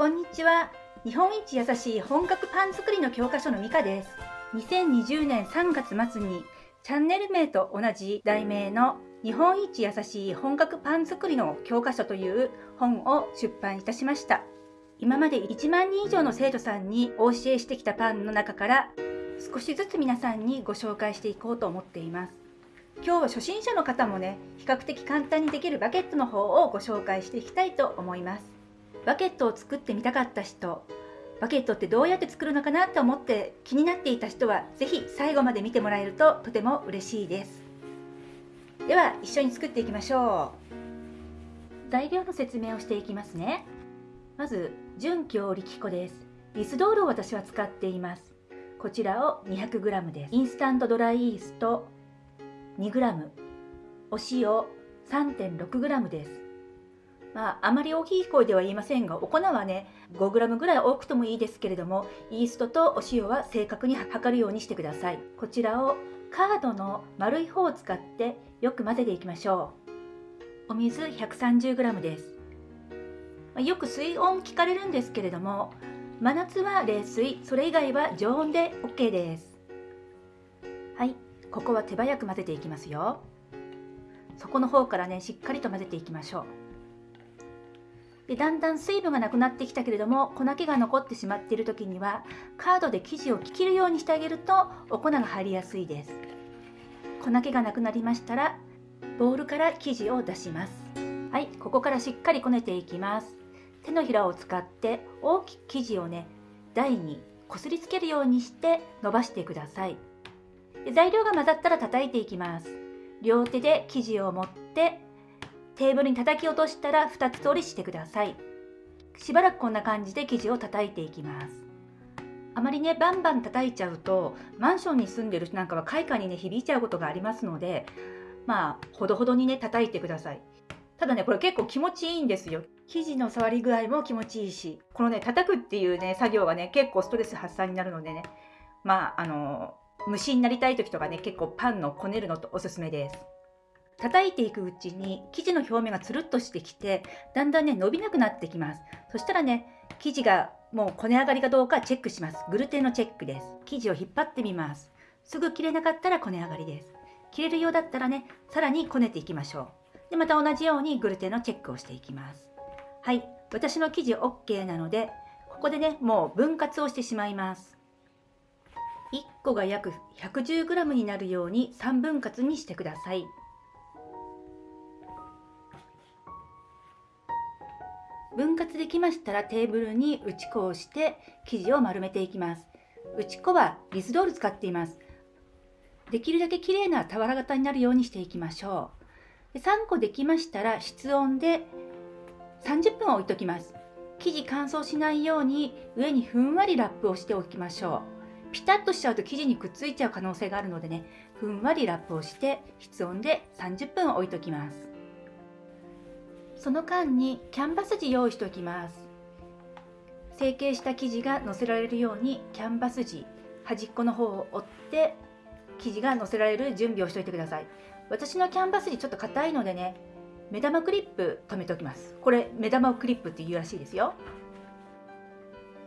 こんにちは。日本一優しい本格パン作りの教科書のミカです。2020年3月末にチャンネル名と同じ題名の日本一優しい本格パン作りの教科書という本を出版いたしました。今まで1万人以上の生徒さんにお教えしてきたパンの中から少しずつ皆さんにご紹介していこうと思っています。今日は初心者の方もね比較的簡単にできるバケットの方をご紹介していきたいと思います。バケットを作ってみたかった人バケットってどうやって作るのかなと思って気になっていた人は是非最後まで見てもらえるととても嬉しいです。では一緒に作っていきましょう。材料の説明をしていきますね。まず純強力粉です。リスドールを私は使っています。こちらを 200g です。インスタントドライイースト 2g お塩 3.6g です。まあ、あまり大きい声では言いませんがお粉はね 5g ぐらい多くともいいですけれどもイーストとお塩は正確に測るようにしてください。こちらをカードの丸い方を使ってよく混ぜていきましょう。お水 130g です、まあ、よく水温聞かれるんですけれども真夏は冷水それ以外は常温で OK です。はいここは手早く混ぜていきますよ。底の方からねしっかりと混ぜていきましょう。でだんだん水分がなくなってきたけれども粉気が残ってしまっている時にはカードで生地を切るようにしてあげるとお粉が入りやすいです。粉気がなくなりましたらボウルから生地を出します。はいここからしっかりこねていきます。手のひらを使って大きく生地をね台にこすりつけるようにして伸ばしてください。で材料が混ざったら叩いていきます。両手で生地を持ってテーブルに叩き落としたら2つ折りしてください。しばらくこんな感じで生地を叩いていきます。あまりねバンバン叩いちゃうとマンションに住んでる人なんかは開花にね響いちゃうことがありますのでまあほどほどにね叩いてください。ただねこれ結構気持ちいいんですよ。生地の触り具合も気持ちいいしこのね叩くっていうね作業がね結構ストレス発散になるのでね。まああの虫になりたい時とかね結構パンのこねるのとおすすめです。叩いていくうちに生地の表面がつるっとしてきてだんだんね伸びなくなってきます。そしたらね生地がもうこね上がりかどうかチェックします。グルテンのチェックです。生地を引っ張ってみます。すぐ切れなかったらこね上がりです。切れるようだったらねさらにこねていきましょう。でまた同じようにグルテンのチェックをしていきます。はい。私の生地 OK なのでここでねもう分割をしてしまいます。1個が約 110g になるように3分割にしてください。分割できましたらテーブルに打ち粉をして生地を丸めていきます。打ち粉はリスドール使っています。できるだけ綺麗な俵型になるようにしていきましょう。で3個できましたら室温で30分置いときます。生地乾燥しないように上にふんわりラップをしておきましょう。ピタッとしちゃうと生地にくっついちゃう可能性があるのでねふんわりラップをして室温で30分置いときます。その間にキャンバス地用意しておきます。成形した生地が乗せられるようにキャンバス地端っこの方を折って生地が乗せられる準備をしておいてください。私のキャンバス地ちょっと硬いのでね目玉クリップ留めておきます。これ目玉クリップっていうらしいですよ。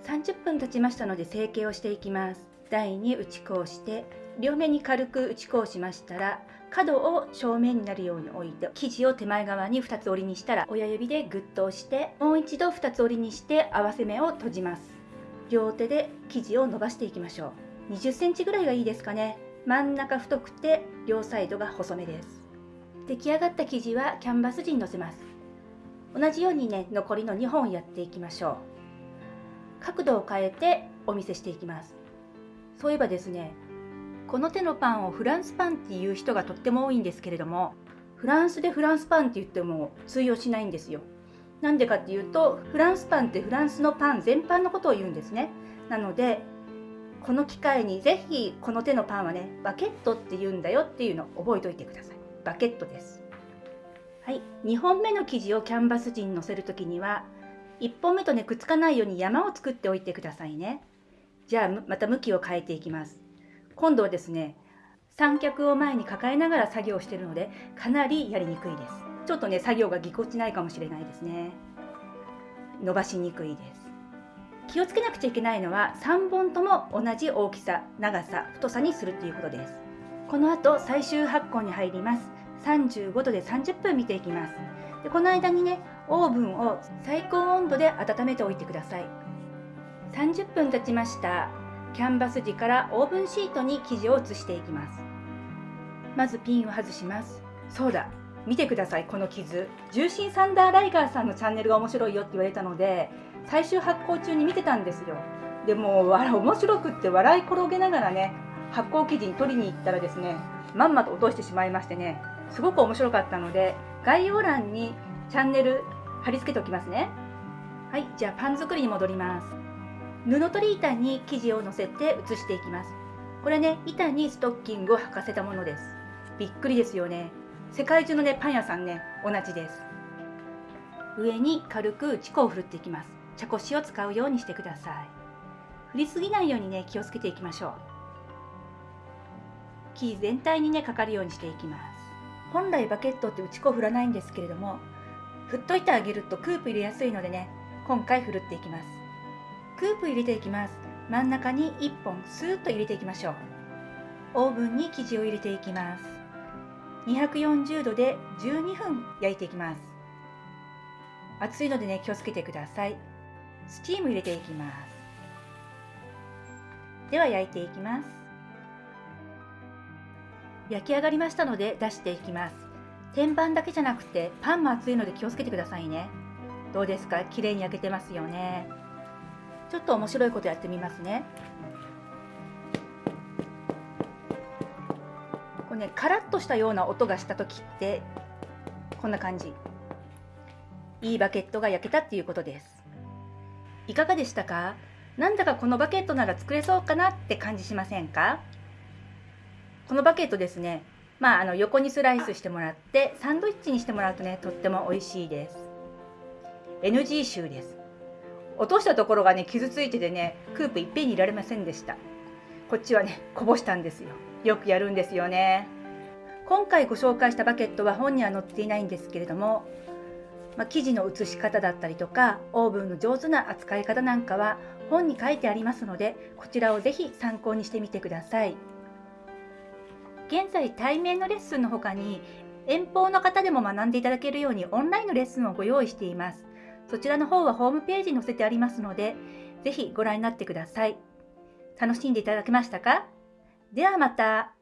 30分経ちましたので成形をしていきます。台に打ち粉をして両面に軽く打ち粉をしましたら角を正面になるように置いて生地を手前側に2つ折りにしたら親指でグッと押してもう一度2つ折りにして合わせ目を閉じます。両手で生地を伸ばしていきましょう。20センチぐらいがいいですかね。真ん中太くて両サイドが細めです。出来上がった生地はキャンバス地にのせます。同じようにね残りの2本やっていきましょう。角度を変えてお見せしていきます。そういえばですねこの手のパンをフランスパンっていう人がとっても多いんですけれどもフランスでフランスパンって言っても通用しないんですよ。なんでかっていうとフランスパンってフランスのパン全般のことを言うんですね。なのでこの機会にぜひこの手のパンはねバケットって言うんだよっていうのを覚えておいてください。バケットです。はい。2本目の生地をキャンバス地にのせる時には1本目とねくっつかないように山を作っておいてくださいね。じゃあまた向きを変えていきます。今度はですね三脚を前に抱えながら作業しているのでかなりやりにくいです。ちょっとね作業がぎこちないかもしれないですね。伸ばしにくいです。気をつけなくちゃいけないのは3本とも同じ大きさ長さ太さにするということです。この後最終発酵に入ります。35度で30分見ていきます。でこの間にねオーブンを最高温度で温めておいてください。30分経ちました。キャンバス地からオーブンシートに生地を移していきます。まずピンを外します。そうだ。見てください。この傷。重心サンダーライガーさんのチャンネルが面白いよって言われたので最終発酵中に見てたんですよ。でも面白くって笑い転げながらね発酵生地に取りに行ったらですねまんまと落としてしまいましてねすごく面白かったので概要欄にチャンネル貼り付けておきますね。はい。じゃあパン作りに戻ります。布取り板に生地をのせて移していきます。これね板にストッキングを履かせたものです。びっくりですよね。世界中のねパン屋さんね同じです。上に軽くチコを振るっていきます。茶こしを使うようにしてください。振りすぎないようにね気をつけていきましょう。生地全体にねかかるようにしていきます。本来バケットって打ち粉振らないんですけれども振っといてあげるとクープ入れやすいのでね今回振るっていきます。クープ入れていきます。真ん中に1本スーッと入れていきましょう。オーブンに生地を入れていきます。240度で12分焼いていきます。熱いのでね気をつけてください。スチーム入れていきます。では焼いていきます。焼き上がりましたので出していきます。天板だけじゃなくてパンも熱いので気をつけてくださいね。どうですか？綺麗に焼けてますよね。ちょっと面白いことやってみますね。これねカラッとしたような音がした時ってこんな感じ。いいバケットが焼けたっていうことです。いかがでしたか？なんだかこのバケットなら作れそうかなって感じしませんか？このバケットですね。まあ、あの横にスライスしてもらってサンドイッチにしてもらうとねとっても美味しいです。NG 臭です。落としたところがね傷ついててねクープいっぺんにいられませんでした。こっちはねこぼしたんですよ。よくやるんですよね。今回ご紹介したバケットは本には載っていないんですけれども、まあ、生地の写し方だったりとかオーブンの上手な扱い方なんかは本に書いてありますのでこちらをぜひ参考にしてみてください。現在対面のレッスンの他に遠方の方でも学んでいただけるようにオンラインのレッスンをご用意しています。そちらの方はホームページに載せてありますのでぜひご覧になってください楽しんでいただけましたか？ではまた。